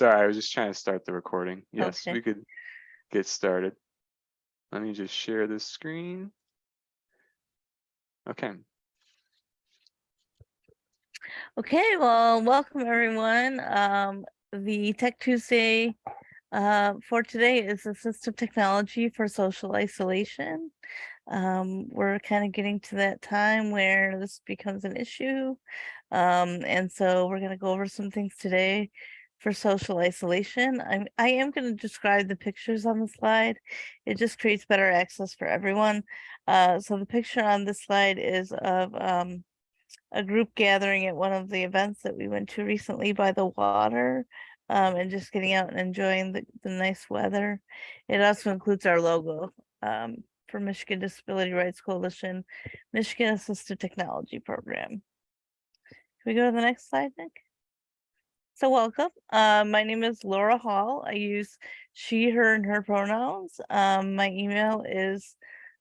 Sorry, I was just trying to start the recording. Yes, Okay. we could get started. Let me just share this screen. Okay, Okay, well, welcome everyone. Um, the Tech Tuesday uh, for today is assistive technology for social isolation. Um, we're kind of getting to that time where this becomes an issue. Um, and so we're going to go over some things today for social isolation. I'm, I am going to describe the pictures on the slide. It just creates better access for everyone. Uh, so the picture on this slide is of um, a group gathering at one of the events that we went to recently by the water. Um, and just getting out and enjoying the, the nice weather. It also includes our logo, um, for Michigan Disability Rights Coalition, Michigan Assistive Technology Program. Can we go to the next slide, Nick? So welcome. Uh, my name is Laura Hall. I use she, her, and her pronouns. Um, my email is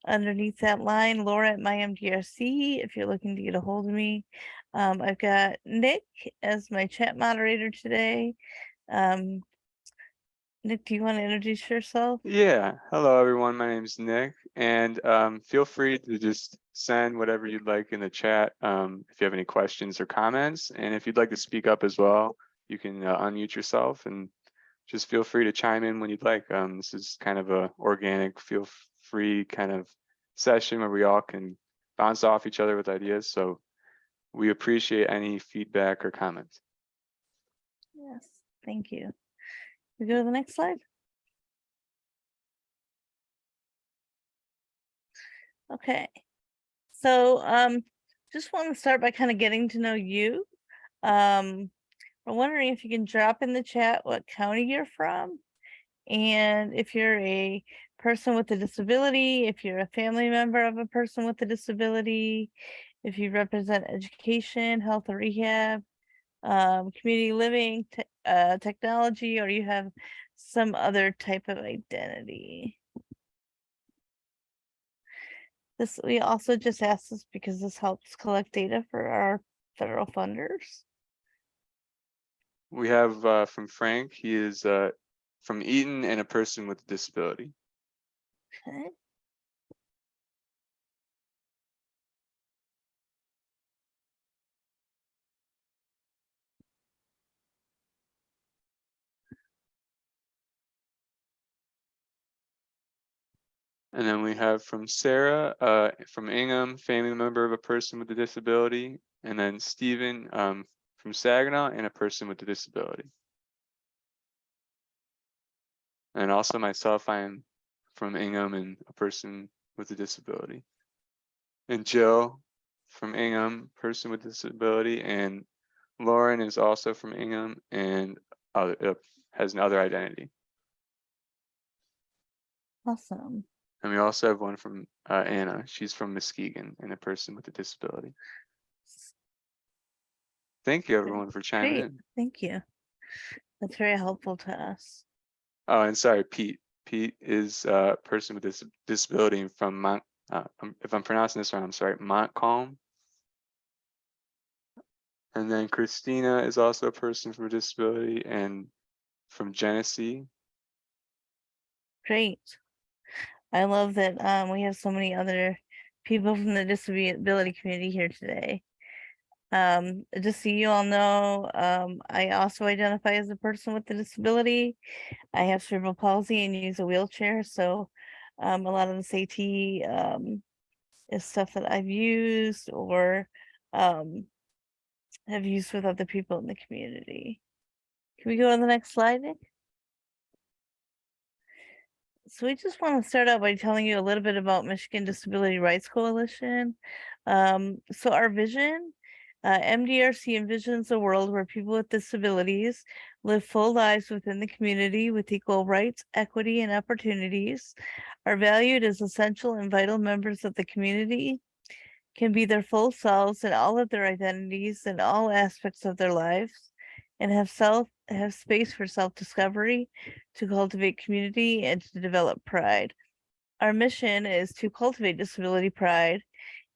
underneath that line, Laura at MyMDRC, if you're looking to get a hold of me. Um, I've got Nick as my chat moderator today. Um, Nick, do you want to introduce yourself? yeah. Hello, everyone. My name is Nick, and um, feel free to just send whatever you'd like in the chat um, if you have any questions or comments. And if you'd like to speak up as well, you can uh, unmute yourself and just feel free to chime in when you'd like. Um, this is kind of a organic, feel free kind of session where we all can bounce off each other with ideas. So we appreciate any feedback or comments. Yes, thank you. We go to the next slide. Okay, so um, just want to start by kind of getting to know you. Um, I'm wondering if you can drop in the chat what county you're from. And if you're a person with a disability, if you're a family member of a person with a disability, if you represent education, health or rehab, um, community living, te- uh, technology, or you have some other type of identity. This, we also just asked this because this helps collect data for our federal funders. We have uh, from Frank, he is uh, from Eaton and a person with a disability. Okay. And then we have from Sarah, uh, from Ingham, family member of a person with a disability. And then Stephen um, from Saginaw and a person with a disability. And also myself, I am from Ingham and a person with a disability. And Jill from Ingham, person with disability, and Lauren is also from Ingham and other, uh, has another identity. Awesome. And we also have one from uh, Anna. She's from Muskegon and a person with a disability. Thank you, everyone, for chiming Great, in. thank you. That's very helpful to us. Oh, and sorry, Pete. Pete is a person with this disability from Mont. Uh, um, if I'm pronouncing this wrong, I'm sorry, Montcalm. And then Christina is also a person from a disability and from Genesee. Great. I love that um we have so many other people from the disability community here today. Um, just so you all know, um, I also identify as a person with a disability. I have cerebral palsy and use a wheelchair, so um, a lot of this AT um is stuff that I've used or um have used with other people in the community. Can we go on the next slide, Nick? So we just want to start out by telling you a little bit about Michigan Disability Rights Coalition. Um, so our vision, uh, MDRC envisions a world where people with disabilities live full lives within the community with equal rights, equity, and opportunities, are valued as essential and vital members of the community, can be their full selves in all of their identities and all aspects of their lives, and have self have space for self-discovery, to cultivate community and to develop pride. Our mission is to cultivate disability pride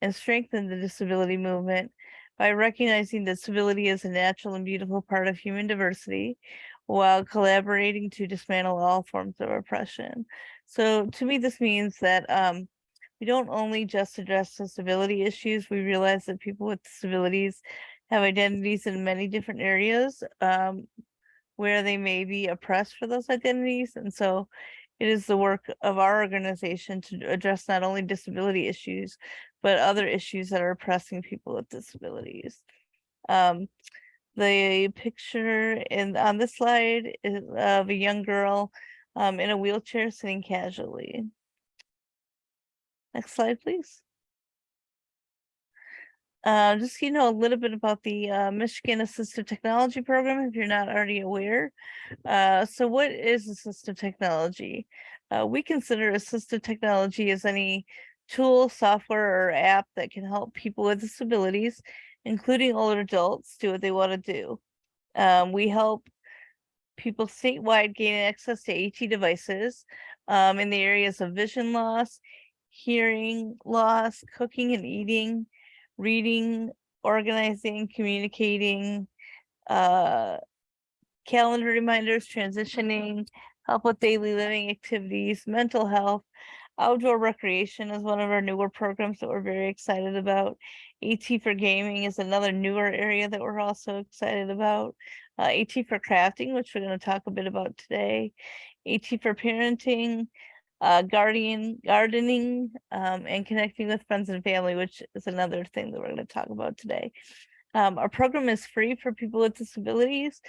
and strengthen the disability movement by recognizing that disability is a natural and beautiful part of human diversity, while collaborating to dismantle all forms of oppression. So to me, this means that um, we don't only just address disability issues, we realize that people with disabilities have identities in many different areas um, where they may be oppressed for those identities. And so it is the work of our organization to address not only disability issues, but other issues that are oppressing people with disabilities. Um, the picture in on this slide is of a young girl um, in a wheelchair sitting casually. Next slide, please. Uh, just so you know a little bit about the uh, Michigan Assistive Technology Program, if you're not already aware. Uh, so what is assistive technology? Uh, we consider assistive technology as any tool, software, or app that can help people with disabilities, including older adults, do what they want to do. Um, we help people statewide gain access to AT devices um, in the areas of vision loss, hearing loss, cooking and eating, reading, organizing, communicating, uh, calendar reminders, transitioning, help with daily living activities, mental health, outdoor recreation is one of our newer programs that we're very excited about. AT for gaming is another newer area that we're also excited about. Uh, AT for crafting, which we're going to talk a bit about today. AT for parenting, uh, guardian gardening um, and connecting with friends and family, which is another thing that we're going to talk about today. Um, our program is free for people with disabilities.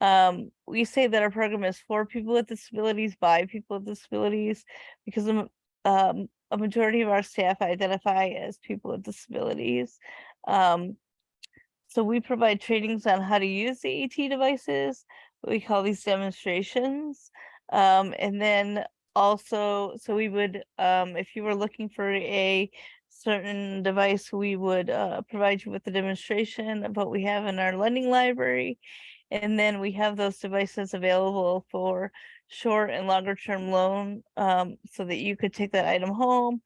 Um, we say that our program is for people with disabilities by people with disabilities because um, a majority of our staff identify as people with disabilities. Um, so we provide trainings on how to use the AT devices. We call these demonstrations. Um, and then also, so we would, um, if you were looking for a certain device, we would uh, provide you with a demonstration of what we have in our lending library. And then we have those devices available for short and longer term loan um, so that you could take that item home,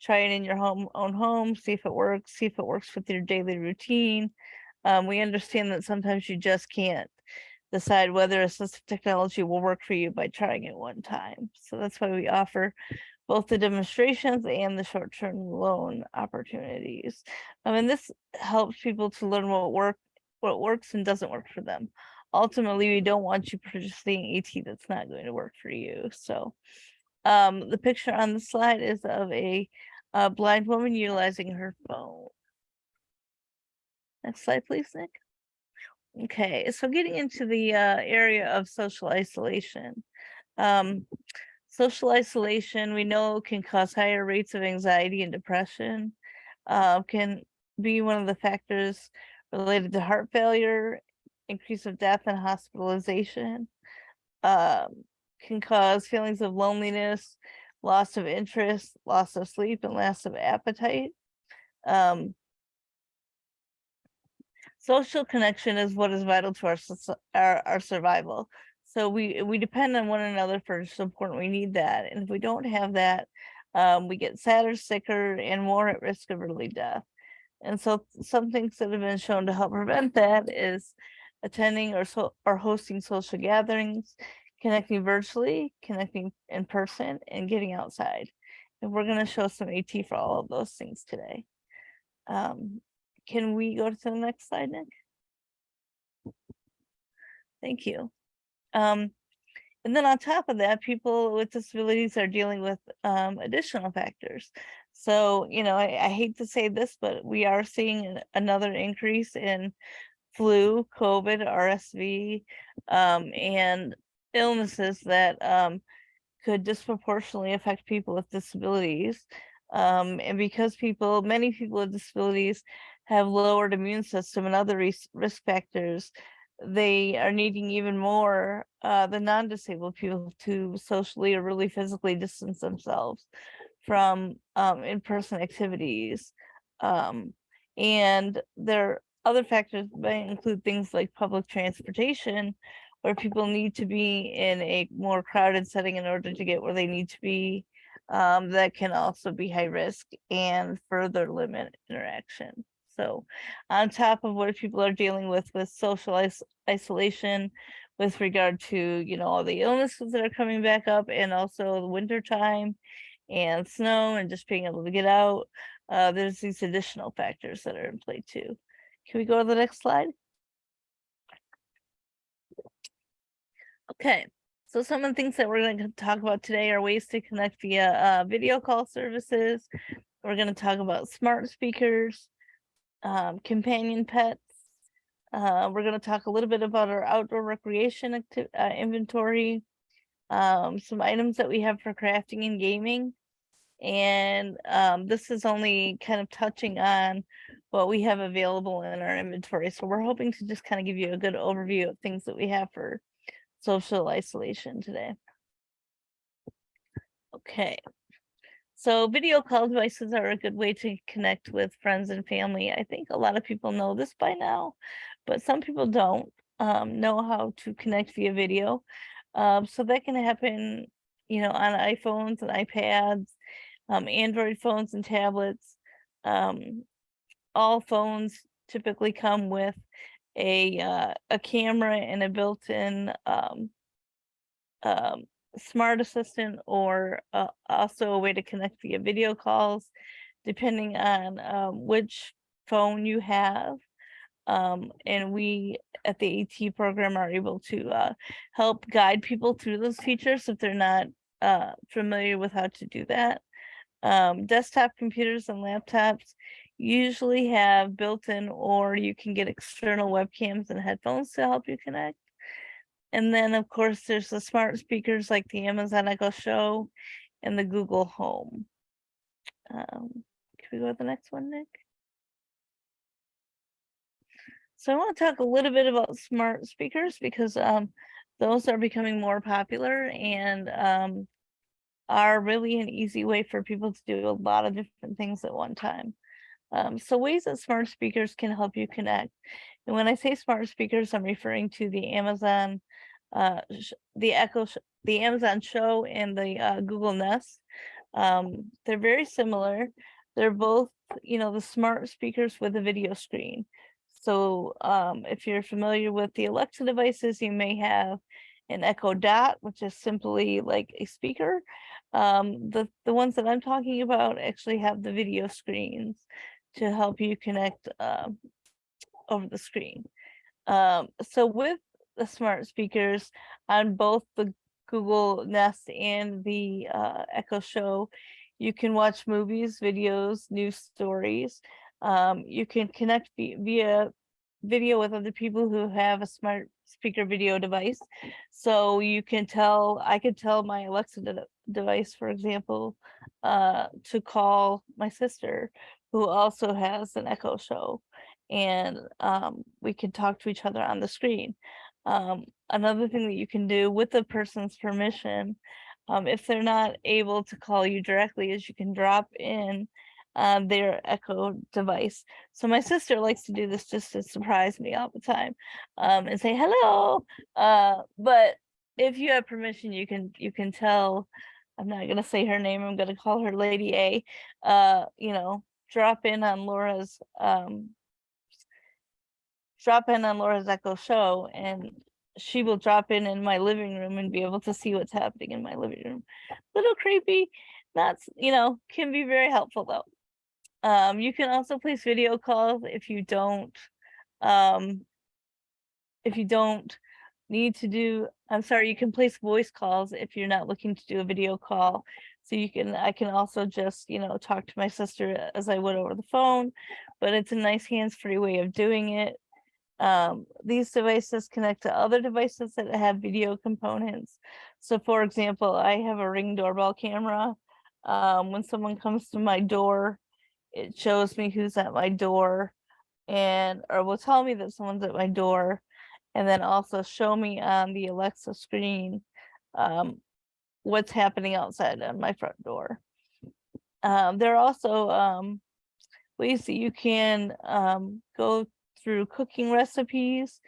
try it in your home own home, see if it works, see if it works with your daily routine. Um, we understand that sometimes you just can't decide whether assistive technology will work for you by trying it one time. So that's why we offer both the demonstrations and the short-term loan opportunities. I mean, this helps people to learn what work, what works and doesn't work for them. Ultimately, we don't want you purchasing AT that's not going to work for you. So um, the picture on the slide is of a, a blind woman utilizing her phone. Next slide, please, Nick. Okay, so getting into the uh, area of social isolation. Um, social isolation, we know can cause higher rates of anxiety and depression, uh, can be one of the factors related to heart failure, increase of death and hospitalization, um, can cause feelings of loneliness, loss of interest, loss of sleep, and loss of appetite. Um, social connection is what is vital to our, our, our survival. So we, we depend on one another for support. We need that. And if we don't have that, um, we get sadder, sicker, and more at risk of early death. And so some things that have been shown to help prevent that is attending or so or hosting social gatherings, connecting virtually, connecting in person, and getting outside. And we're going to show some AT for all of those things today. Um, can we go to the next slide, Nick? Thank you. Um, and then on top of that, people with disabilities are dealing with um, additional factors. So, you know, I, I, hate to say this, but we are seeing another increase in flu, COVID, RSV, um, and illnesses that um, could disproportionately affect people with disabilities. Um, and because people, many people with disabilities have lowered immune system and other risk factors, they are needing even more uh, the non-disabled people to socially or really physically distance themselves from um, in-person activities. Um, and there are other factors may include things like public transportation, where people need to be in a more crowded setting in order to get where they need to be. Um, that can also be high risk and further limit interaction. So on top of what people are dealing with with social is isolation, with regard to, you know, all the illnesses that are coming back up and also the winter time and snow and just being able to get out. Uh, there's these additional factors that are in play too. Can we go to the next slide? Okay, so some of the things that we're going to talk about today are ways to connect via uh, video call services. We're going to talk about smart speakers, um, companion pets. Uh, we're going to talk a little bit about our outdoor recreation uh, inventory, um, some items that we have for crafting and gaming. And um, this is only kind of touching on what we have available in our inventory. So we're hoping to just kind of give you a good overview of things that we have for social isolation today. Okay. So video call devices are a good way to connect with friends and family. I think a lot of people know this by now, but some people don't um, know how to connect via video. Um, so that can happen, you know, on iPhones and iPads, um, Android phones and tablets. Um, all phones typically come with a uh, a camera and a built-in um, um, smart assistant or uh, also a way to connect via video calls depending on um, which phone you have um, and we at the AT program are able to uh, help guide people through those features if they're not uh, familiar with how to do that. Um, desktop computers and laptops usually have built-in or you can get external webcams and headphones to help you connect. And then of course there's the smart speakers like the Amazon Echo Show and the Google Home. Um, can we go to the next one, Nick? So I want to talk a little bit about smart speakers because um, those are becoming more popular and um, are really an easy way for people to do a lot of different things at one time. Um, so ways that smart speakers can help you connect. And when I say smart speakers, I'm referring to the Amazon, uh, the Echo, the Amazon Show and the uh, Google Nest. Um, they're very similar. They're both, you know, the smart speakers with a video screen. So um, if you're familiar with the Alexa devices, you may have an Echo Dot, which is simply like a speaker. Um, the, the ones that I'm talking about actually have the video screens to help you connect um, over the screen. Um, so with the smart speakers on both the Google Nest and the uh, Echo Show, you can watch movies, videos, news stories. Um, you can connect via video with other people who have a smart speaker video device. So you can tell, I could tell my Alexa de device, for example, uh, to call my sister who also has an echo show and um, we can talk to each other on the screen. Um, another thing that you can do with the person's permission, um, if they're not able to call you directly, is you can drop in uh, their echo device. So my sister likes to do this just to surprise me all the time um, and say hello. Uh, but if you have permission, you can you can tell. I'm not gonna say her name. I'm gonna call her Lady A. Uh, you know, drop in on Laura's um, drop in on Laura's Echo show and she will drop in in my living room and be able to see what's happening in my living room. Little creepy. That's, you know, can be very helpful though. Um, you can also place video calls if you don't, um, if you don't need to do, I'm sorry, you can place voice calls if you're not looking to do a video call. So you can, I can also just, you know, talk to my sister as I would over the phone, but it's a nice hands-free way of doing it. Um, these devices connect to other devices that have video components. So for example, I have a ring doorbell camera. Um, when someone comes to my door, it shows me who's at my door and or will tell me that someone's at my door and then also show me on the Alexa screen um, what's happening outside on my front door. Um, there are also um, ways that you can um, go through cooking recipes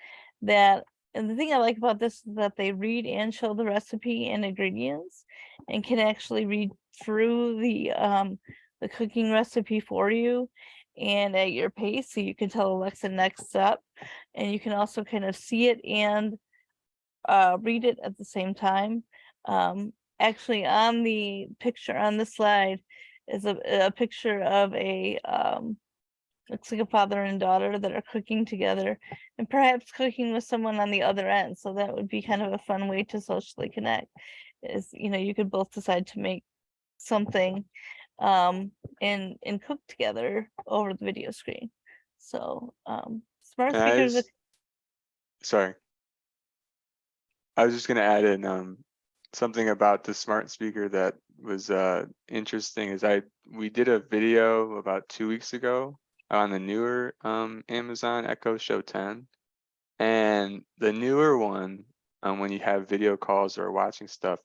that and the thing I like about this is that they read and show the recipe and ingredients and can actually read through the um, the cooking recipe for you and at your pace so you can tell Alexa next step and you can also kind of see it and uh, read it at the same time. Um, actually, on the picture on the slide is a, a picture of a um, looks like a father and daughter that are cooking together and perhaps cooking with someone on the other end. So that would be kind of a fun way to socially connect is, you know, you could both decide to make something um, and, and cook together over the video screen. So um, smart speakers, just- Sorry. I was just gonna add in, um, something about the smart speaker that was, uh, interesting is I, we did a video about two weeks ago on the newer, um, Amazon Echo Show ten. And the newer one, um, when you have video calls or watching stuff,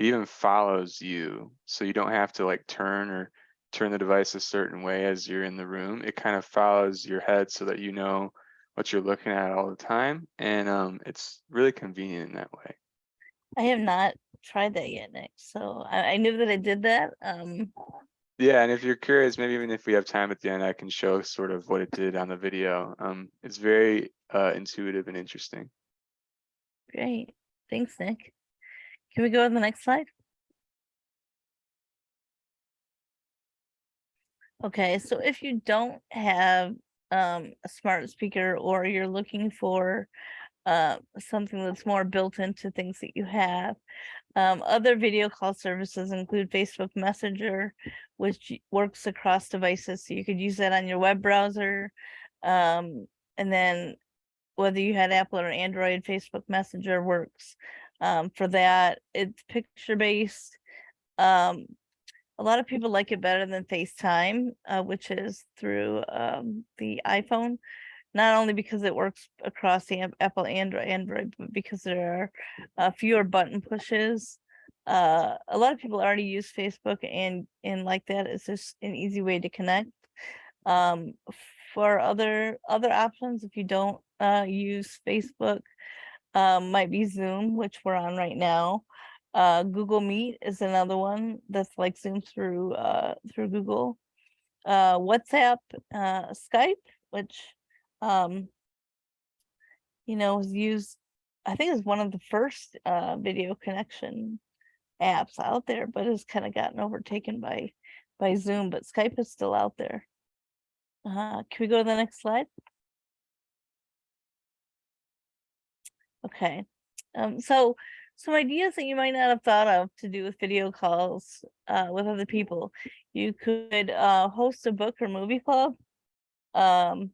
it even follows you. So you don't have to like turn or turn the device a certain way as you're in the room. It kind of follows your head so that you know what you're looking at all the time. And um, it's really convenient in that way. I have not tried that yet, Nick. So I, I knew that I did that. Um, Yeah, and if you're curious, maybe even if we have time at the end, I can show sort of what it did on the video. Um, it's very uh, intuitive and interesting. great. Thanks, Nick. Can we go to the next slide? Okay, so if you don't have um a smart speaker or you're looking for uh something that's more built into things that you have. Um, other video call services include Facebook Messenger, which works across devices, so you could use that on your web browser. Um, and then whether you had Apple or Android, Facebook Messenger works. Um, for that, it's picture based. Um, a lot of people like it better than FaceTime, uh, which is through um, the iPhone. Not only because it works across the Apple and Android, but because there are uh, fewer button pushes. Uh, a lot of people already use Facebook and and like that. It's just an easy way to connect. Um, for other other options, if you don't uh, use Facebook, um, might be Zoom, which we're on right now. Uh, Google Meet is another one that's like Zoom through uh, through Google. Uh, WhatsApp, uh, Skype, which um, you know, was used, I think is one of the first uh, video connection apps out there, but has kind of gotten overtaken by by Zoom, but Skype is still out there. Uh, can we go to the next slide? Okay, um, so some ideas that you might not have thought of to do with video calls uh, with other people. You could uh, host a book or movie club. Um,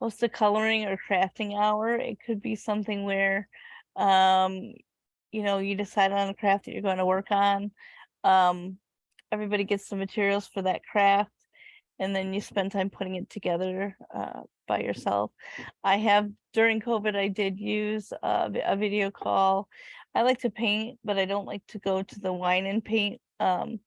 host a coloring or crafting hour. It could be something where, um, you know, you decide on a craft that you're going to work on. Um, everybody gets the materials for that craft, and then you spend time putting it together uh, by yourself. I have during COVID, I did use a, a video call. I like to paint, but I don't like to go to the wine and paint um,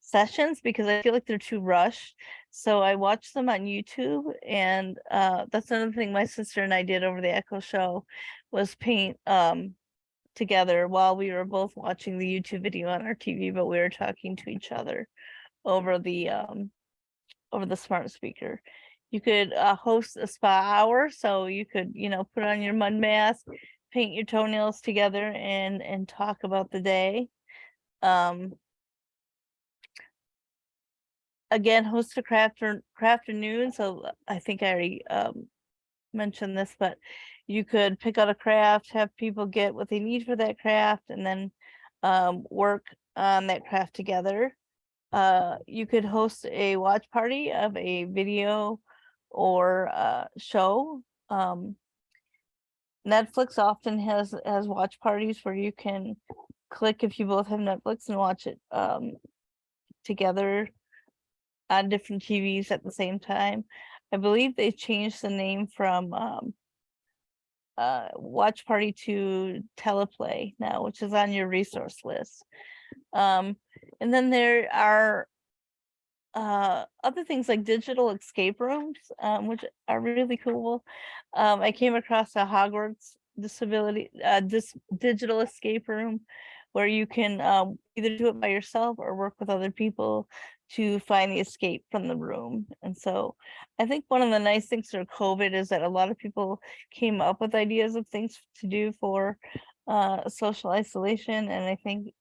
sessions because I feel like they're too rushed. So I watch them on YouTube and uh that's another thing my sister and I did over the Echo show was paint um together while we were both watching the YouTube video on our TV, but we were talking to each other over the um over the smart speaker. You could uh host a spa hour, so you could, you know, put on your mud mask, paint your toenails together and and talk about the day. Um again, host a craft or craft afternoon, so uh, I think I already um mentioned this, but you could pick out a craft, have people get what they need for that craft, and then um work on that craft together. Uh, you could host a watch party of a video or uh show. Um Netflix often has has watch parties where you can click if you both have Netflix and watch it um together on different TVs at the same time. I believe they changed the name from um uh Watch Party to Teleparty now, which is on your resource list. Um, and then there are uh other things like digital escape rooms, um, which are really cool. Um, I came across a Hogwarts disability uh this digital escape room where you can um either do it by yourself or work with other people to find the escape from the room. And so I think one of the nice things for COVID is that a lot of people came up with ideas of things to do for uh, social isolation. And I think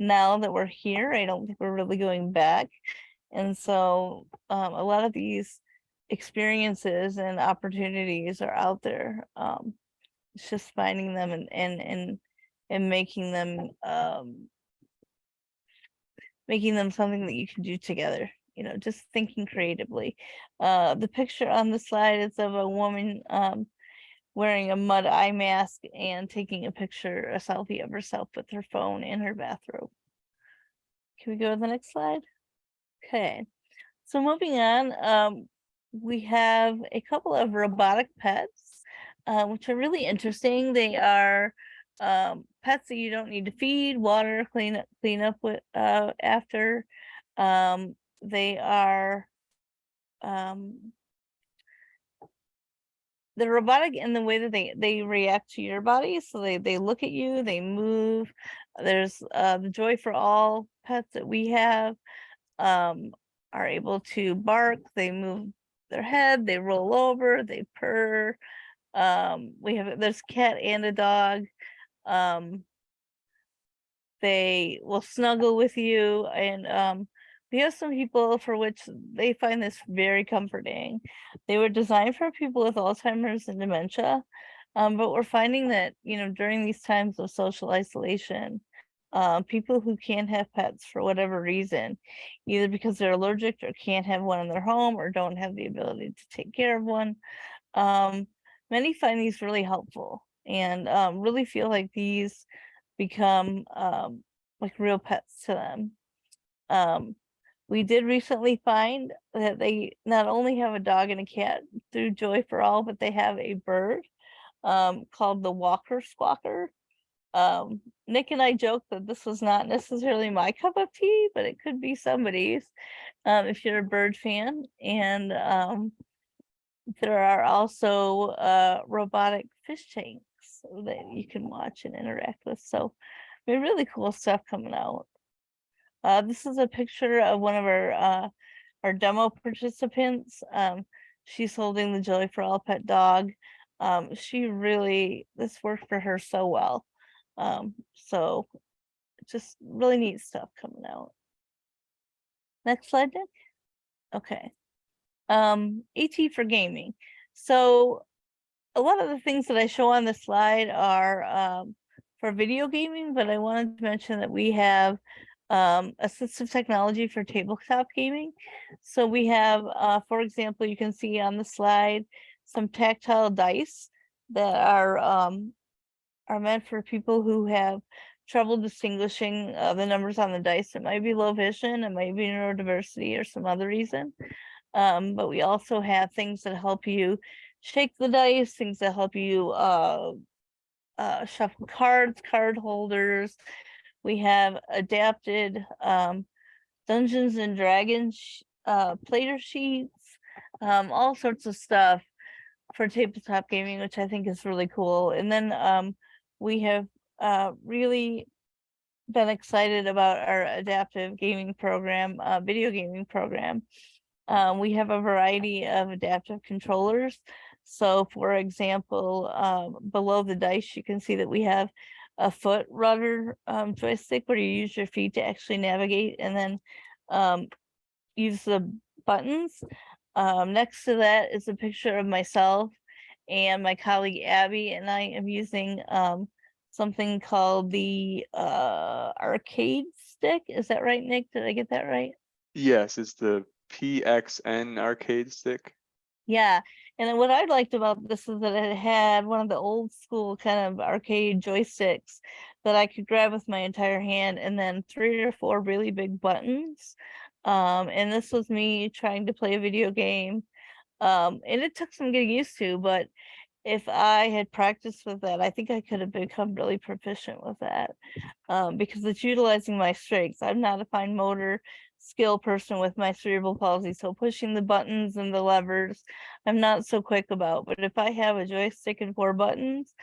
now that we're here, I don't think we're really going back. And so um, a lot of these experiences and opportunities are out there. Um, it's just finding them and and and and making them um, making them something that you can do together. You know, just thinking creatively. Uh, the picture on the slide is of a woman um, wearing a mud eye mask and taking a picture, a selfie of herself with her phone in her bathrobe. Can we go to the next slide? Okay, so moving on, um, we have a couple of robotic pets, uh, which are really interesting. They are um, pets that you don't need to feed, water, clean up, clean up with uh, after. Um, they are um, the robotic in the way that they they react to your body. So they they look at you, they move. There's uh, the Joy for All pets that we have um, are able to bark. They move their head, they roll over, they purr. Um, we have there's cat and a dog. Um, they will snuggle with you and um, we have some people for which they find this very comforting. They were designed for people with Alzheimer's and dementia, um, but we're finding that, you know, during these times of social isolation, uh, people who can't have pets for whatever reason, either because they're allergic or can't have one in their home or don't have the ability to take care of one, um, many find these really helpful and um, really feel like these become um, like real pets to them. We did recently find that they not only have a dog and a cat through Joy for All, but they have a bird um, called the Walker Squawker. Um, Nick and I joked that this was not necessarily my cup of tea, but it could be somebody's um, if you're a bird fan. And um, there are also uh, robotic fish tanks that you can watch and interact with. So I mean, really cool stuff coming out. Uh, this is a picture of one of our uh, our demo participants. Um, she's holding the Joy for All pet dog. Um, she really, this worked for her so well. Um, so just really neat stuff coming out. Next slide, Nick. Okay. Um, AT for gaming. So a lot of the things that I show on the slide are um, for video gaming, but I wanted to mention that we have um, assistive technology for tabletop gaming. So we have, uh, for example, you can see on the slide some tactile dice that are um, are meant for people who have trouble distinguishing uh, the numbers on the dice. It might be low vision, it might be neurodiversity or some other reason. Um, but we also have things that help you shake the dice, things that help you uh, uh, shuffle cards, card holders. We have adapted um, Dungeons and Dragons uh, plater sheets, um, all sorts of stuff for tabletop gaming, which I think is really cool. And then um, we have uh, really been excited about our adaptive gaming program, uh, video gaming program. Um, we have a variety of adaptive controllers. So for example, um, below the dice, you can see that we have a foot rudder um, joystick where you use your feet to actually navigate and then um, use the buttons. Um, next to that is a picture of myself and my colleague Abby and I am using um, something called the uh, arcade stick. Is that right, Nick? Did I get that right? Yes, it's the PXN arcade stick. Yeah, and then what I liked about this is that it had one of the old school kind of arcade joysticks that I could grab with my entire hand and then three or four really big buttons. Um, and this was me trying to play a video game um, and it took some getting used to, but if I had practiced with that, I think I could have become really proficient with that um, because it's utilizing my strengths. I'm not a fine motor skill person with my cerebral palsy, so pushing the buttons and the levers, I'm not so quick about. But if I have a joystick and four buttons,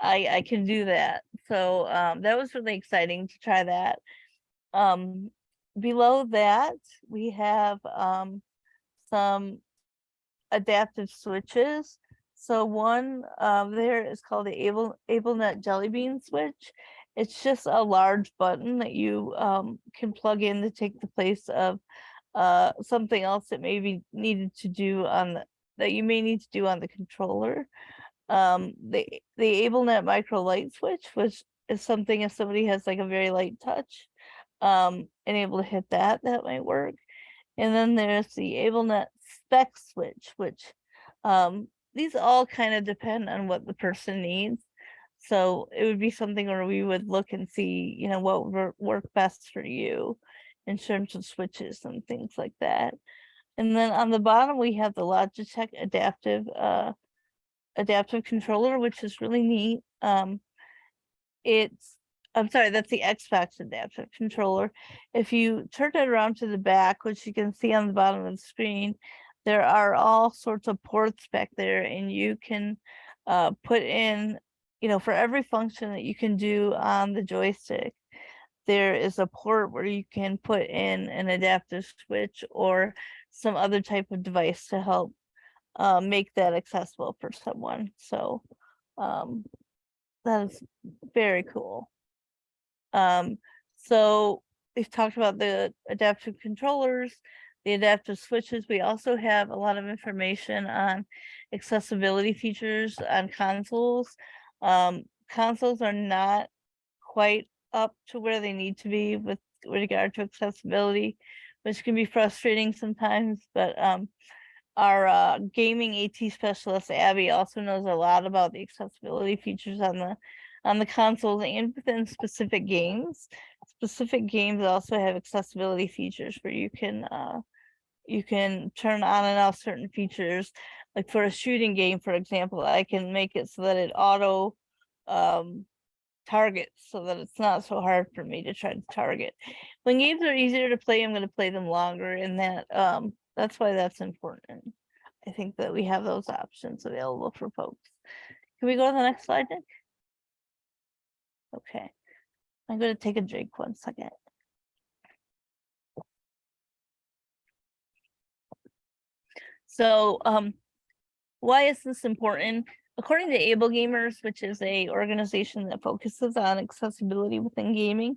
I, I can do that. So um, that was really exciting to try that. Um, below that, we have, um, some adaptive switches. So one, um, there is called the Able, AbleNet Jelly Bean switch. It's just a large button that you, um, can plug in to take the place of, uh, something else that may be needed to do on the, that you may need to do on the controller. Um, the, the AbleNet micro light switch, which is something if somebody has like a very light touch, um, and able to hit that, that might work. And then there's the AbleNet spec switch, which, um, these all kind of depend on what the person needs. So it would be something where we would look and see, you know, what would work best for you in terms of switches and things like that. And then on the bottom, we have the Logitech adaptive, uh, adaptive controller, which is really neat. Um, it's, I'm sorry, that's the Xbox adaptive controller. If you turn it around to the back, which you can see on the bottom of the screen, there are all sorts of ports back there and you can uh, put in, you know, for every function that you can do on the joystick, there is a port where you can put in an adaptive switch or some other type of device to help uh, make that accessible for someone. So um, that is very cool. Um, so we've talked about the adaptive controllers, the adaptive switches. We also have a lot of information on accessibility features on consoles. Um, consoles are not quite up to where they need to be with regard to accessibility, which can be frustrating sometimes, but um, our uh, gaming AT specialist Abby also knows a lot about the accessibility features on the on the consoles and within specific games. Specific games also have accessibility features where you can uh, you can turn on and off certain features. Like for a shooting game, for example, I can make it so that it auto um, targets so that it's not so hard for me to try to target. When games are easier to play, I'm going to play them longer and that um, that's why that's important. I think that we have those options available for folks. Can we go to the next slide, Nick? Okay. I'm going to take a drink one second. So, um, why is this important? According to Able Gamers, which is a organization that focuses on accessibility within gaming,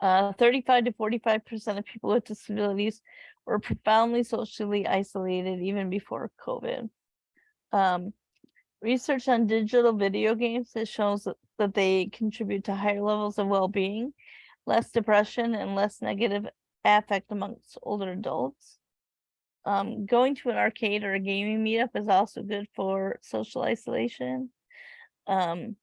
uh, 35 to 45% of people with disabilities were profoundly socially isolated even before COVID. Um, research on digital video games that shows that, they contribute to higher levels of well-being, less depression, and less negative affect amongst older adults. Um, going to an arcade or a gaming meetup is also good for social isolation. Um,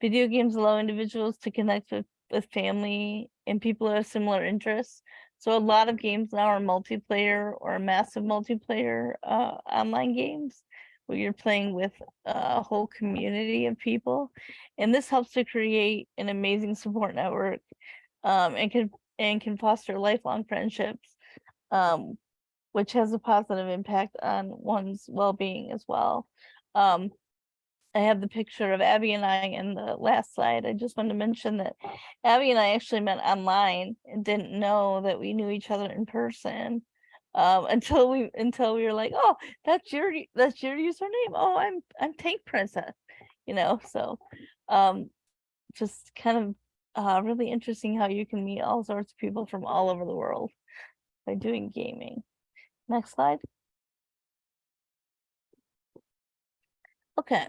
video games allow individuals to connect with, with family and people who have similar interests. So a lot of games now are multiplayer or massive multiplayer uh, online games where you're playing with a whole community of people. And this helps to create an amazing support network um, and can and can foster lifelong friendships. Um, which has a positive impact on one's well-being as well. Um, I have the picture of Abby and I in the last slide. I just wanted to mention that Abby and I actually met online and didn't know that we knew each other in person um, until we until we were like, oh, that's your that's your username. Oh, I'm I'm Tank Princess, you know. So, um, just kind of uh, really interesting how you can meet all sorts of people from all over the world by doing gaming. Next slide. Okay.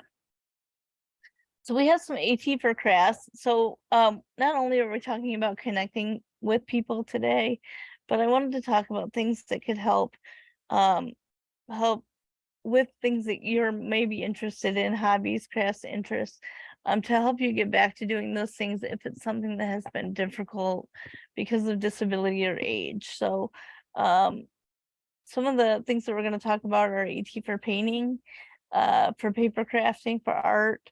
So we have some AT for crafts. So um, not only are we talking about connecting with people today, but I wanted to talk about things that could help um, help with things that you're maybe interested in, hobbies, crafts, interests, um, to help you get back to doing those things if it's something that has been difficult because of disability or age. So um, some of the things that we're going to talk about are AT for painting, uh, for paper crafting, for art,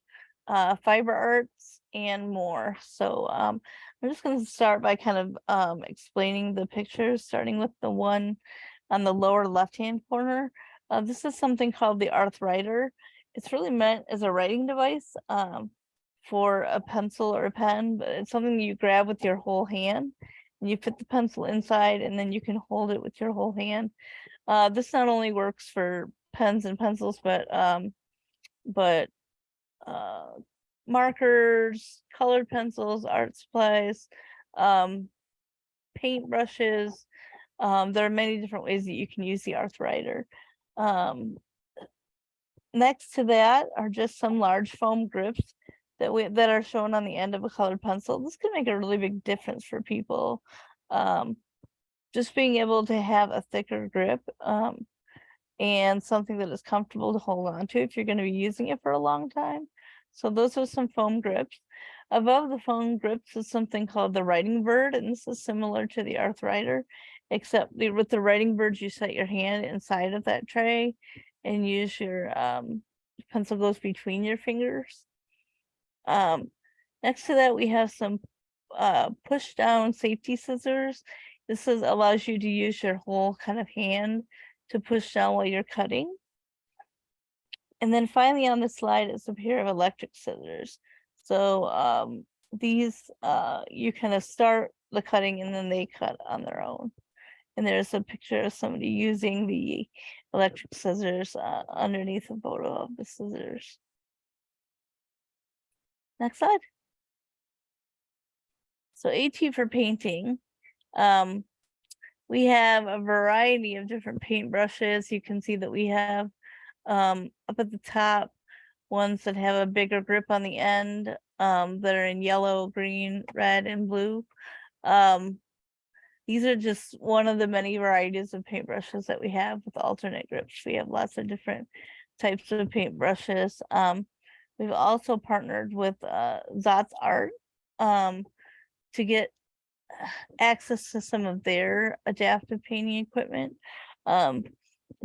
uh, fiber arts, and more. So um, I'm just going to start by kind of um, explaining the pictures, starting with the one on the lower left-hand corner. Uh, this is something called the Arthwriter. It's really meant as a writing device um, for a pencil or a pen, but it's something you grab with your whole hand and you fit the pencil inside and then you can hold it with your whole hand. Uh, this not only works for pens and pencils, but, um, but, uh, markers, colored pencils, art supplies, um, paint brushes. Um, there are many different ways that you can use the Arthwriter. Um, next to that are just some large foam grips that we that are shown on the end of a colored pencil. This can make a really big difference for people. Um, just being able to have a thicker grip um, and something that is comfortable to hold on to if you're going to be using it for a long time. So those are some foam grips. Above the foam grips is something called the writing bird, and this is similar to the Arthwriter, except the, with the writing bird, you set your hand inside of that tray and use your um, pencil goes between your fingers. Um, next to that, we have some uh, push down safety scissors. This is allows you to use your whole kind of hand to push down while you're cutting. And then finally on the slide is a pair of electric scissors. So um, these, uh, you kind of start the cutting and then they cut on their own. And there's a picture of somebody using the electric scissors uh, underneath a photo of the scissors. Next slide. So AT for painting. Um, we have a variety of different paint brushes. You can see that we have um, up at the top ones that have a bigger grip on the end um, that are in yellow, green, red, and blue. Um, these are just one of the many varieties of paintbrushes that we have with alternate grips. We have lots of different types of paintbrushes. Um, we've also partnered with uh, Zot Artz um, to get access to some of their adaptive painting equipment. Um,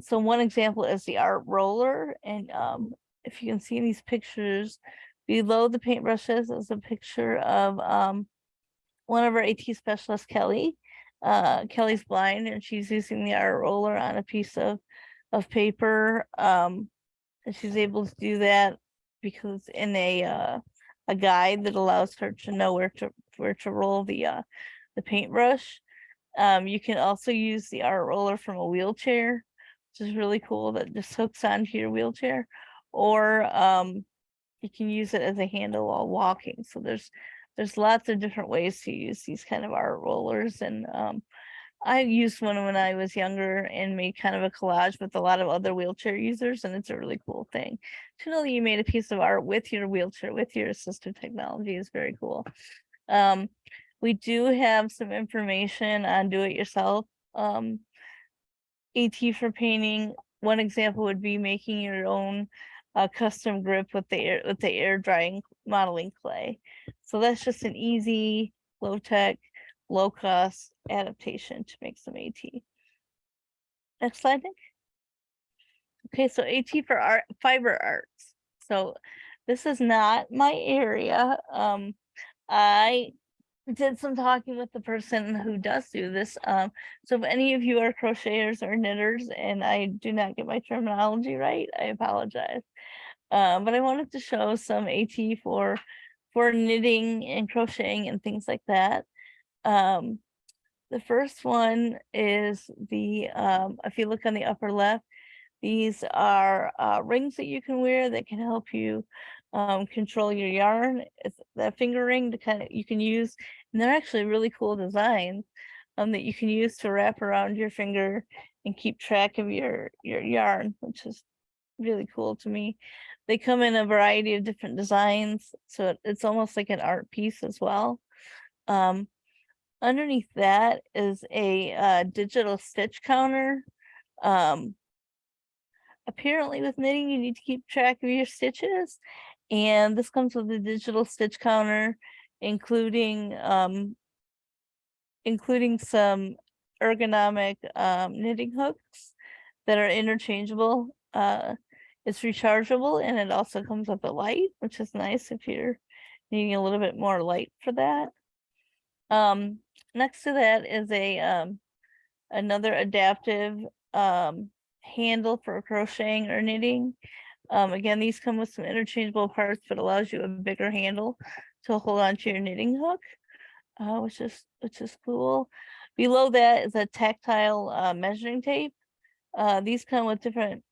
so one example is the art roller. And um, if you can see in these pictures below the paintbrushes is a picture of um, one of our AT specialists, Kelly. Uh, Kelly's blind and she's using the art roller on a piece of, of paper. Um, and she's able to do that because in a, uh, a guide that allows her to know where to, where to roll the, uh, the paintbrush. Um, you can also use the art roller from a wheelchair which is really cool that just hooks onto your wheelchair or um, you can use it as a handle while walking. So there's there's lots of different ways to use these kind of art rollers and um, I used one when I was younger and made kind of a collage with a lot of other wheelchair users and it's a really cool thing. To know that you made a piece of art with your wheelchair, with your assistive technology is very cool. Um, we do have some information on do-it-yourself um, AT for painting, one example would be making your own uh, custom grip with the air with the air drying modeling clay. So that's just an easy, low tech, low cost adaptation to make some AT. Next slide, Nick. Okay, so AT for art, fiber arts. So this is not my area. Um, I did some talking with the person who does do this. Um, so if any of you are crocheters or knitters and I do not get my terminology right, I apologize. Um, but I wanted to show some AT for for knitting and crocheting and things like that. Um, the first one is the, um, if you look on the upper left, these are uh, rings that you can wear that can help you um, control your yarn. It's that finger ring to kind of you can use, and they're actually really cool designs um, that you can use to wrap around your finger and keep track of your your yarn, which is really cool to me. They come in a variety of different designs, so it, it's almost like an art piece as well. Um, underneath that is a uh, digital stitch counter. Um, apparently with knitting, you need to keep track of your stitches and this comes with a digital stitch counter, including um, including some ergonomic um, knitting hooks that are interchangeable. Uh, it's rechargeable and it also comes with a light, which is nice if you're needing a little bit more light for that. Um, next to that is a um, another adaptive um, handle for crocheting or knitting. Um, again, these come with some interchangeable parts, but allows you a bigger handle to hold on to your knitting hook. uh, which is which is cool. Below that is a tactile uh, measuring tape. Uh, these come with different,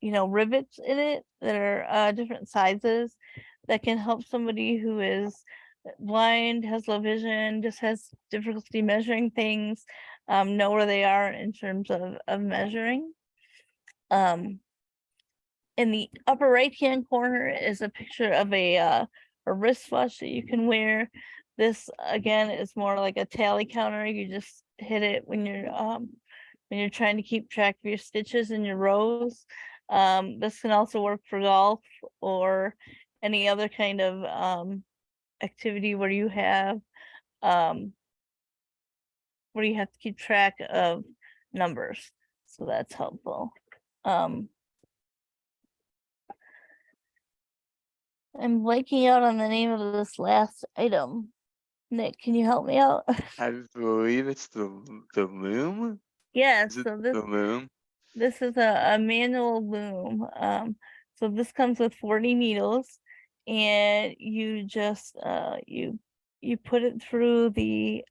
you know, rivets in it that are uh, different sizes that can help somebody who is blind, has low vision, just has difficulty measuring things, um, know where they are in terms of of measuring. Um, in the upper right hand corner is a picture of a uh, a wristwatch that you can wear. This again is more like a tally counter. You just hit it when you're um when you're trying to keep track of your stitches and your rows. Um, this can also work for golf or any other kind of um activity where you have um where you have to keep track of numbers. So that's helpful. Um, I'm blanking out on the name of this last item. Nick, can you help me out? I believe it's the the loom. Yeah, Is so this, the loom? this is a, a manual loom. Um, so this comes with forty needles. And you just, uh, you, you put it through the.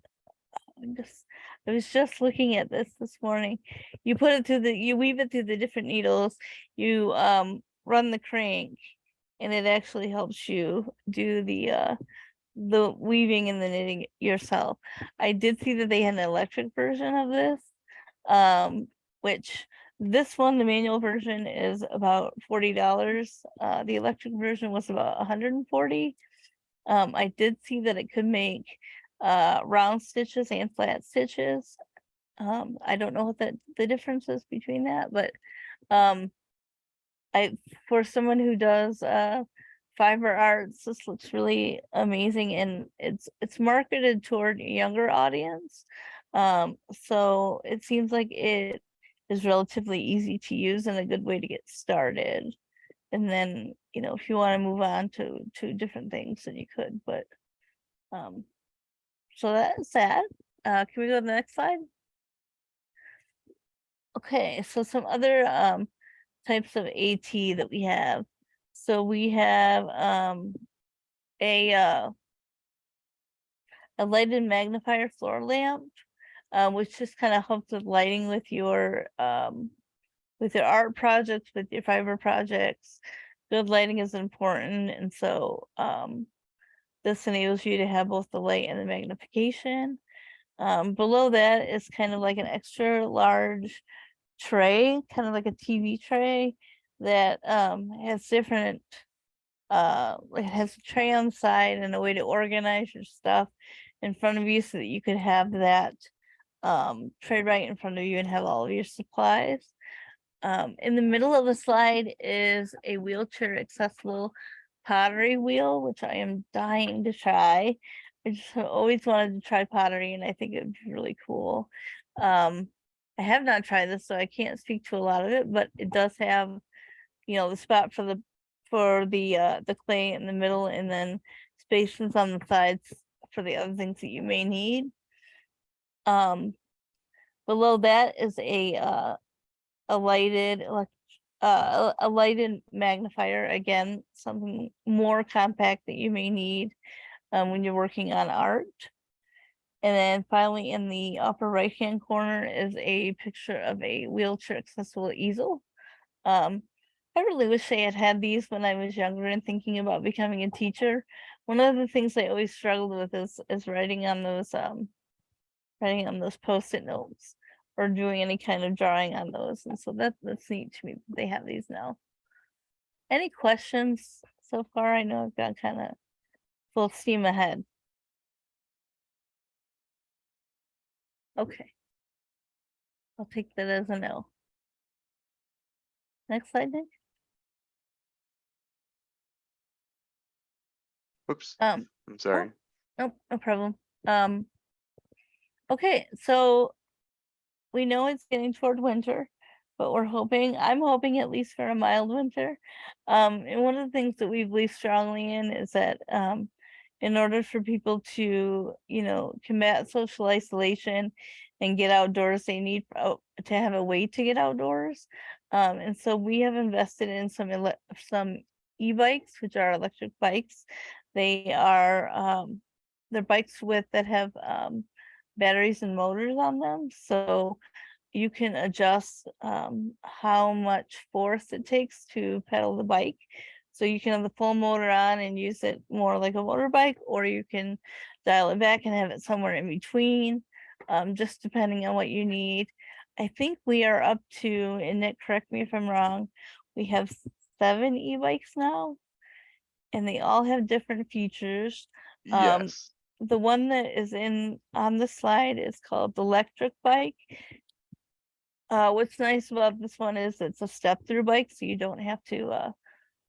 Just, I was just looking at this this morning. You put it through the, you weave it through the different needles. You, um, run the crank. And it actually helps you do the, uh, the weaving and the knitting yourself. I did see that they had an electric version of this. Um, which this one, the manual version is about forty dollars. Uh, the electric version was about hundred and forty. Um, I did see that it could make uh round stitches and flat stitches. Um, I don't know what the the difference is between that, but um. I, for someone who does uh fiber arts, this looks really amazing and it's it's marketed toward a younger audience. Um, so it seems like it is relatively easy to use and a good way to get started. And then, you know, if you want to move on to to different things, then you could, but um so that's that. Uh can we go to the next slide? Okay, so some other um types of AT that we have. So we have um a uh a lighted magnifier floor lamp uh, which just kind of helps with lighting with your um with your art projects, with your fiber projects. Good lighting is important, and so um this enables you to have both the light and the magnification. Um, below that is kind of like an extra large tray, kind of like a TV tray that um has different uh it has a tray on side and a way to organize your stuff in front of you so that you could have that um, tray right in front of you and have all of your supplies. Um, in the middle of the slide is a wheelchair accessible pottery wheel, which I am dying to try. I just always wanted to try pottery and I think it'd be really cool. Um, I have not tried this, so I can't speak to a lot of it, but it does have, you know, the spot for the for the uh the clay in the middle and then spaces on the sides for the other things that you may need. Um, below that is a, uh, a lighted, uh, a lighted magnifier, again, something more compact that you may need um, when you're working on art. And then finally, in the upper right-hand corner is a picture of a wheelchair accessible easel. Um, I really wish I had had these when I was younger and thinking about becoming a teacher. One of the things I always struggled with is, is writing on those, um, writing on those post-it notes or doing any kind of drawing on those. And so that, that's neat to me. that They have these now. Any questions so far? I know I've got kind of full steam ahead. Okay. I'll take that as a no. Next slide, Nick. Whoops, Um, I'm sorry. Nope, no problem. Um. Okay, so. We know it's getting toward winter, but we're hoping, I'm hoping at least for a mild winter. Um, and one of the things that we believe strongly in is that, um. In order for people to, you know, combat social isolation and get outdoors, they need to have a way to get outdoors. Um, and so we have invested in some, some e-bikes, which are electric bikes. They are, um, they're bikes with that have um batteries and motors on them, so you can adjust um how much force it takes to pedal the bike. So you can have the full motor on and use it more like a motorbike, or you can dial it back and have it somewhere in between, um, just depending on what you need. I think we are up to, and Nick, correct me if I'm wrong, we have seven e-bikes now. And they all have different features. Um, Yes, The one that is in, on the slide is called the electric bike. Uh, what's nice about this one is it's a step-through bike, so you don't have to, uh,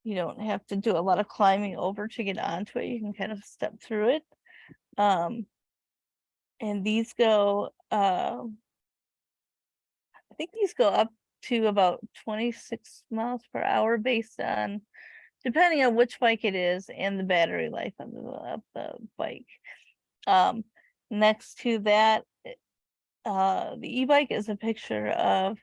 you don't have to do a lot of climbing over to get onto it. You can kind of step through it. Um, and these go, um, I think these go up to about twenty-six miles per hour based on, depending on which bike it is and the battery life of the, of the bike. Um, next to that, uh, the e-bike is a picture of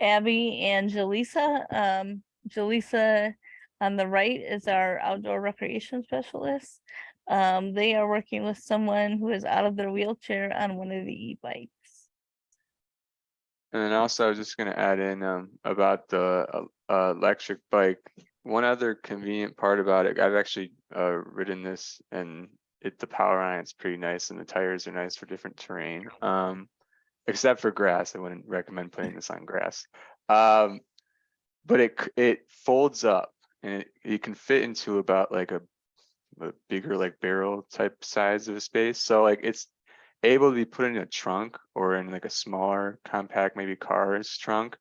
Abby and Jaleesa. Um, Jaleesa on the right is our outdoor recreation specialist. Um, they are working with someone who is out of their wheelchair on one of the e-bikes. and then also I was just gonna add in um about the uh, electric bike. One other convenient part about it, I've actually uh ridden this and it, the power on it's pretty nice and the tires are nice for different terrain. Um, except for grass, I wouldn't recommend putting this on grass. Um, but it it folds up and it, you can fit into about like a a bigger like barrel type size of a space. So like it's able to be put in a trunk or in like a smaller compact, maybe car's trunk.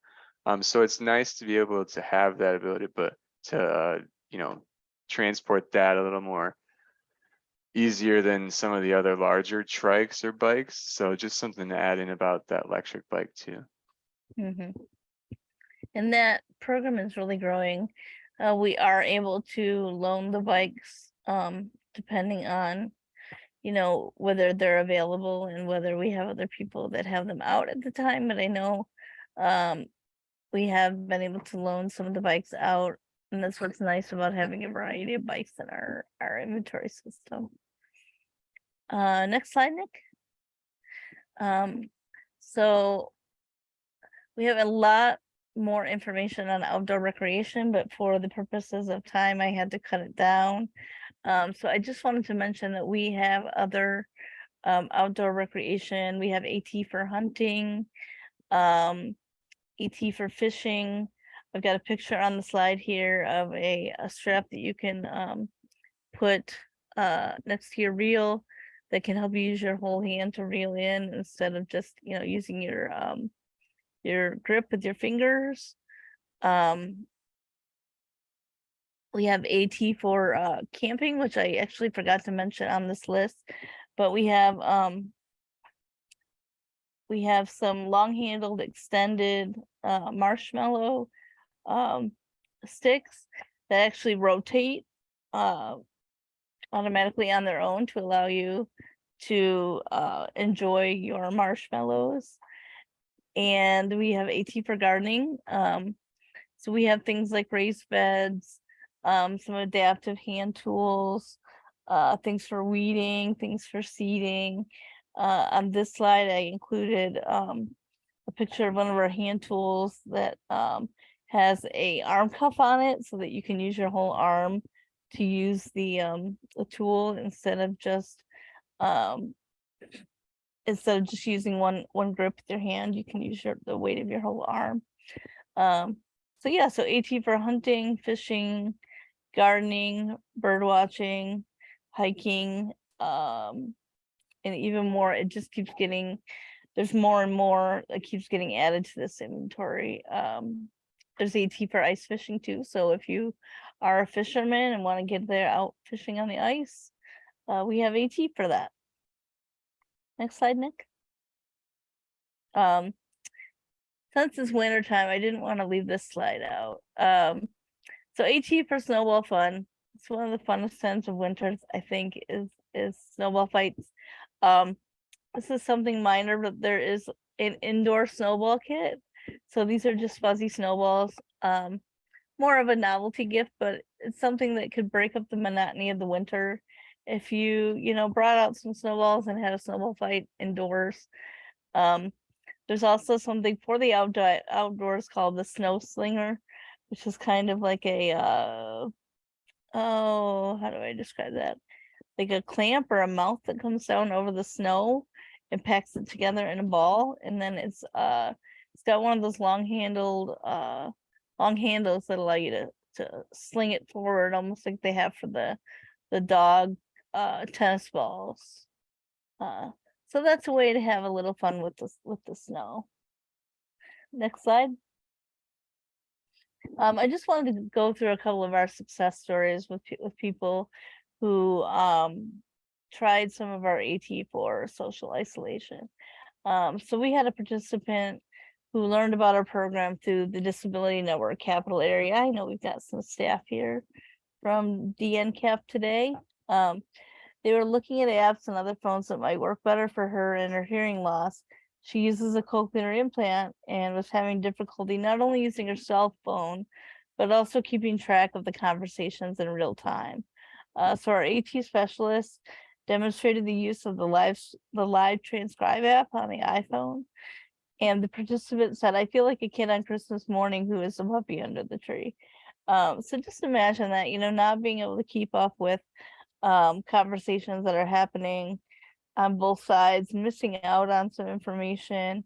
Um, so it's nice to be able to have that ability, but to, uh, you know, transport that a little more easier than some of the other larger trikes or bikes. So just something to add in about that electric bike too. Mhm. And that program is really growing. Uh, we are able to loan the bikes, um, depending on, you know, whether they're available and whether we have other people that have them out at the time, but I know, um, we have been able to loan some of the bikes out, and that's what's nice about having a variety of bikes in our, our inventory system. Uh, next slide, Nick. Um, so we have a lot more information on outdoor recreation, but for the purposes of time, I had to cut it down. Um, so I just wanted to mention that we have other um, outdoor recreation. We have AT for hunting, um, AT for fishing. I've got a picture on the slide here of a, a strap that you can um, put uh, next to your reel that can help you use your whole hand to reel in instead of just, you know, using your um, your grip with your fingers. Um, we have AT for uh, camping, which I actually forgot to mention on this list, but we have um, we have some long-handled extended uh, marshmallow um, sticks that actually rotate uh, automatically on their own to allow you to uh, enjoy your marshmallows. And we have AT for gardening. Um, so we have things like raised beds, um, some adaptive hand tools, uh, things for weeding, things for seeding. Uh, on this slide, I included um, a picture of one of our hand tools that um, has a arm cuff on it so that you can use your whole arm to use the um, the tool instead of just um, instead of just using one one grip with your hand, you can use your the weight of your whole arm. Um, so yeah, so AT for hunting, fishing, gardening, bird watching, hiking, um, and even more. It just keeps getting there's more and more that keeps getting added to this inventory. Um, there's AT for ice fishing too. So if you are a fisherman and want to get there out fishing on the ice, uh, we have AT for that. Next slide, Nick. Um, since it's winter time, I didn't want to leave this slide out. Um, so AT for snowball fun. It's one of the funnest times of winters, I think, is is snowball fights. Um, this is something minor, but there is an indoor snowball kit. So these are just fuzzy snowballs. Um, more of a novelty gift, but it's something that could break up the monotony of the winter if you, you know, brought out some snowballs and had a snowball fight indoors. Um, there's also something for the outdoor outdoors called the snow slinger, which is kind of like a uh oh, how do I describe that? Like a clamp or a mouth that comes down over the snow and packs it together in a ball, and then it's uh it's got one of those long handled uh long handles that allow you to to sling it forward almost like they have for the the dog uh tennis balls. Uh so that's a way to have a little fun with the with the snow. Next slide. Um, I just wanted to go through a couple of our success stories with with people who um tried some of our AT for social isolation. Um, so we had a participant who learned about our program through the Disability Network Capital Area. I know we've got some staff here from DNCAP today. Um, they were looking at apps and other phones that might work better for her and her hearing loss. She uses a cochlear implant and was having difficulty not only using her cell phone, but also keeping track of the conversations in real time. Uh, so our AT specialist demonstrated the use of the live, the live transcribe app on the iPhone. And the participant said, I feel like a kid on Christmas morning who is a puppy under the tree. Um, so just imagine that, you know, not being able to keep up with um, conversations that are happening on both sides, missing out on some information.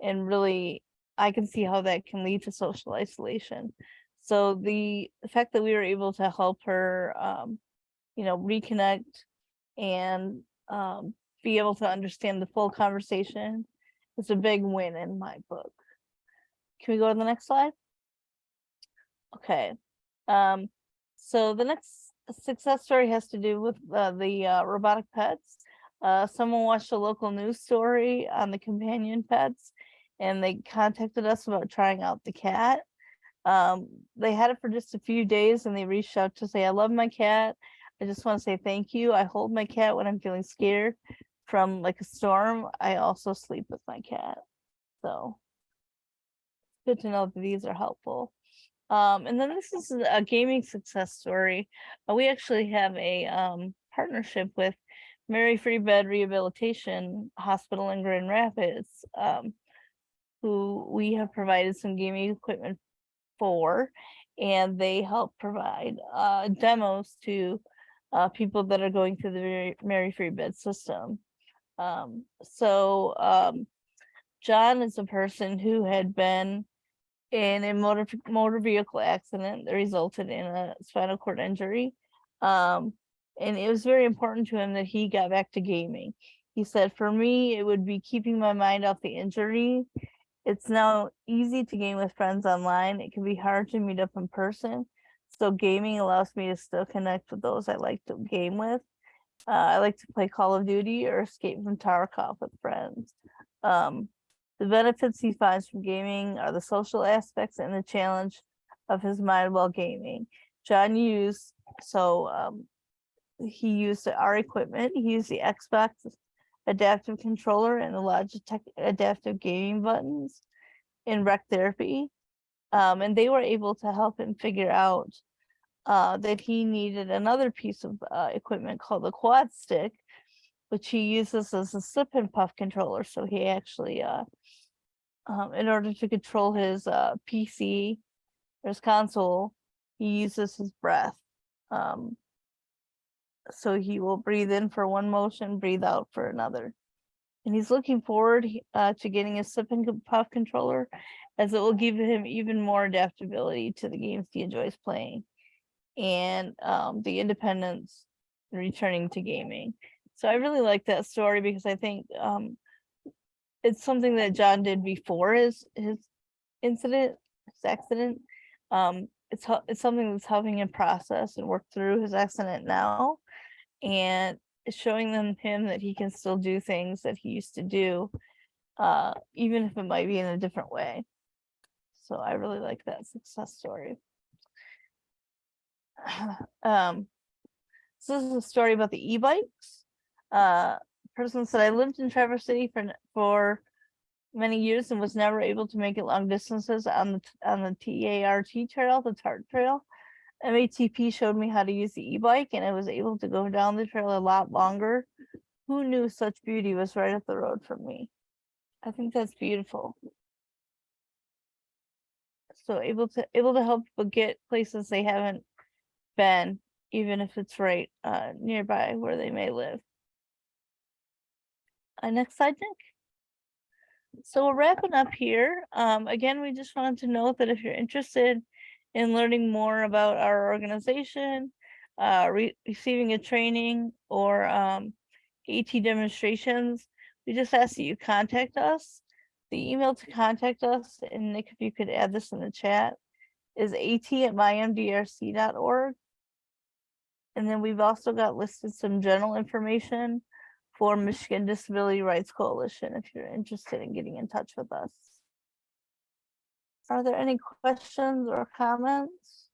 And really, I can see how that can lead to social isolation. So the, fact that we were able to help her, um, you know, reconnect and um, be able to understand the full conversation is a big win in my book. Can we go to the next slide? Okay. Um, so the next success story has to do with uh, the uh, robotic pets. Uh, someone watched a local news story on the companion pets and they contacted us about trying out the cat. Um, they had it for just a few days and they reached out to say, I love my cat. I just want to say thank you. I hold my cat when I'm feeling scared from like a storm. I also sleep with my cat. So good to know that these are helpful. Um, and then this is a gaming success story. Uh, we actually have a um, partnership with Mary Free Bed Rehabilitation Hospital in Grand Rapids, um, who we have provided some gaming equipment for, and they help provide uh, demos to uh, people that are going through the Mary- Mary Free Bed system. Um, so um, John is a person who had been in a motor motor vehicle accident that resulted in a spinal cord injury. Um, and it was very important to him that he got back to gaming. He said, for me, it would be keeping my mind off the injury. It's now easy to game with friends online. It can be hard to meet up in person. So gaming allows me to still connect with those I like to game with. Uh, I like to play Call of Duty or Escape from Tarkov with friends. Um, the benefits he finds from gaming are the social aspects and the challenge of his mind while gaming. John used, so um, he used our equipment. He used the Xbox adaptive controller and the Logitech adaptive gaming buttons in rec therapy. Um, and they were able to help him figure out uh, that he needed another piece of uh, equipment called the QuadStick, which he uses as a sip and puff controller. So he actually, uh, um, in order to control his uh, PC, or his console, he uses his breath. Um, so he will breathe in for one motion, breathe out for another. And he's looking forward uh, to getting a sip and puff controller as it will give him even more adaptability to the games he enjoys playing and um, the independence returning to gaming. So I really like that story because I think um, it's something that John did before his his incident, his accident. Um, it's it's something that's helping him process and work through his accident now, and showing them him that he can still do things that he used to do, uh, even if it might be in a different way. So I really like that success story. um, so this is a story about the e-bikes. Uh, person said I lived in Traverse City for for many years and was never able to make it long distances on the on the TART trail, the TART trail. MATP showed me how to use the e-bike and I was able to go down the trail a lot longer. Who knew such beauty was right up the road from me? I think that's beautiful. So able to able to help people get places they haven't been, even if it's right uh nearby where they may live. Uh, next slide, Nick. So we're wrapping up here. Um, again, we just wanted to note that if you're interested in learning more about our organization, uh, re- receiving a training or um, AT demonstrations, we just ask that you contact us. The email to contact us, and Nick, if you could add this in the chat, is at at mymdrc.org. And then we've also got listed some general information for Michigan Disability Rights Coalition if you're interested in getting in touch with us. Are there any questions or comments?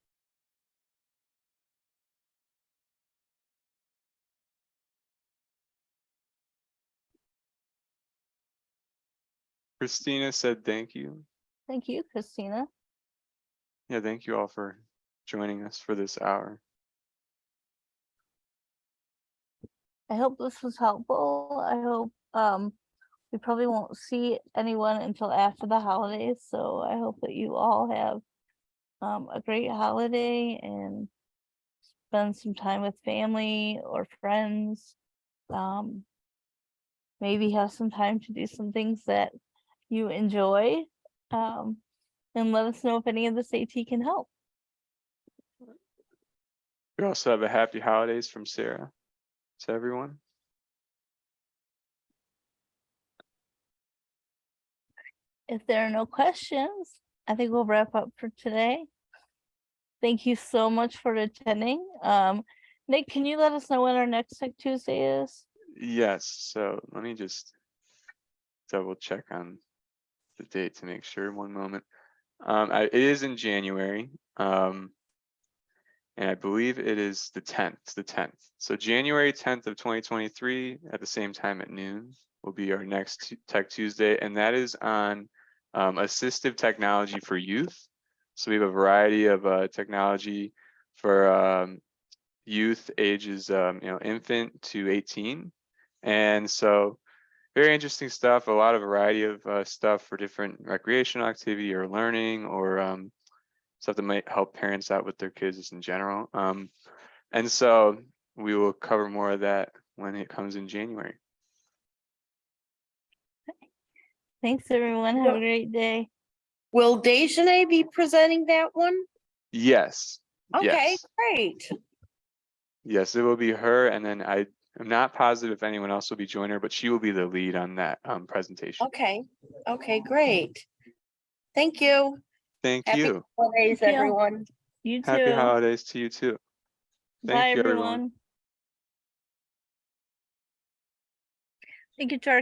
Christina said thank you. Thank you, Christina. Yeah, thank you all for joining us for this hour. I hope this was helpful. I hope um we probably won't see anyone until after the holidays, so I hope that you all have um a great holiday and spend some time with family or friends. Um maybe have some time to do some things that you enjoy. Um and let us know if any of this AT can help. We also have a happy holidays from Sarah to everyone. If there are no questions, I think we'll wrap up for today. Thank you so much for attending. Um, Nick, can you let us know when our next Tech Tuesday is? Yes, so let me just double check on the date to make sure, one moment. Um, I- it is in January, um. And I believe it is the tenth, the tenth. So January tenth of twenty twenty-three at the same time at noon will be our next Tech Tuesday, and that is on um, assistive technology for youth. So we have a variety of uh, technology for um, youth ages, um, you know, infant to eighteen. And so very interesting stuff, a lot of variety of uh, stuff for different recreational activity or learning or um, stuff that might help parents out with their kids just in general. Um, and so we will cover more of that when it comes in January. Thanks, everyone. Have a great day. Will Dejanay be presenting that one? Yes. Okay, yes, great. Yes, it will be her. And then I am not positive if anyone else will be joining her, but she will be the lead on that um, presentation. Okay, okay, great. Thank you. Thank Happy you. Holidays, Thank you. everyone. You too. Happy holidays to you too. Bye, Thank you, everyone. everyone. Thank you to our